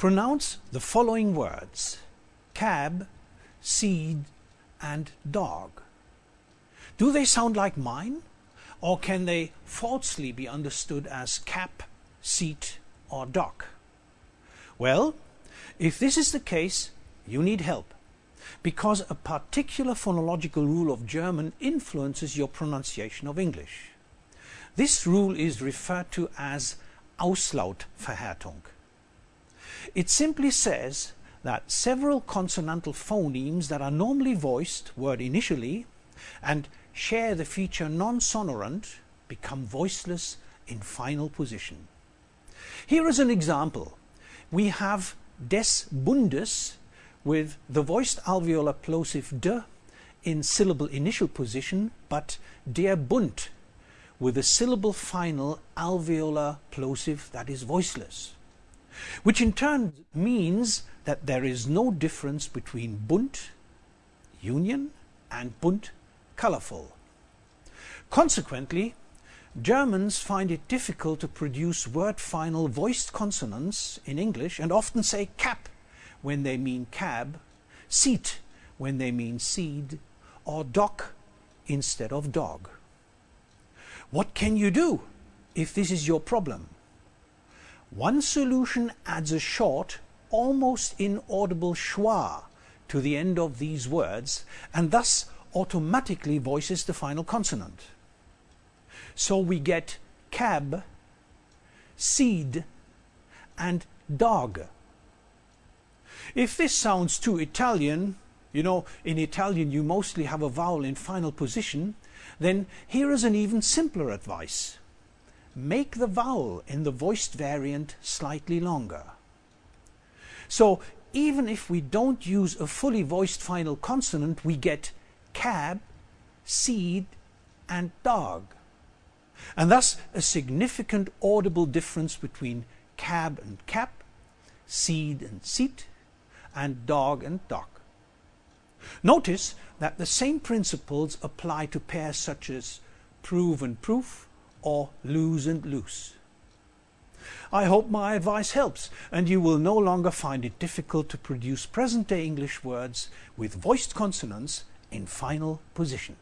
Pronounce the following words cab, seed, and dog. Do they sound like mine? Or can they falsely be understood as cap, seat, or dock? Well, if this is the case, you need help because a particular phonological rule of German influences your pronunciation of English. This rule is referred to as Auslautverhärtung. It simply says that several consonantal phonemes that are normally voiced word initially and share the feature non-sonorant become voiceless in final position. Here is an example. We have des Bundes with the voiced alveolar plosive d in syllable initial position, but der Bund with a syllable final alveolar plosive that is voiceless, which in turn means that there is no difference between Bund, union, and bunt, colorful. Consequently, Germans find it difficult to produce word final voiced consonants in English and often say cap when they mean cab, seat when they mean seed, or dock instead of dog. What can you do if this is your problem? One solution adds a short, almost inaudible schwa to the end of these words and thus automatically voices the final consonant. So we get cab, seed, and dog. If this sounds too Italian, you know, in Italian you mostly have a vowel in final position, then here is an even simpler advice. Make the vowel in the voiced variant slightly longer. So even if we don't use a fully voiced final consonant, we get cab, seed, and dog. And thus a significant audible difference between cab and cap, seed and seat, and dog and dock. Notice that the same principles apply to pairs such as prove and proof or lose and loose. I hope my advice helps and you will no longer find it difficult to produce present-day English words with voiced consonants in final position.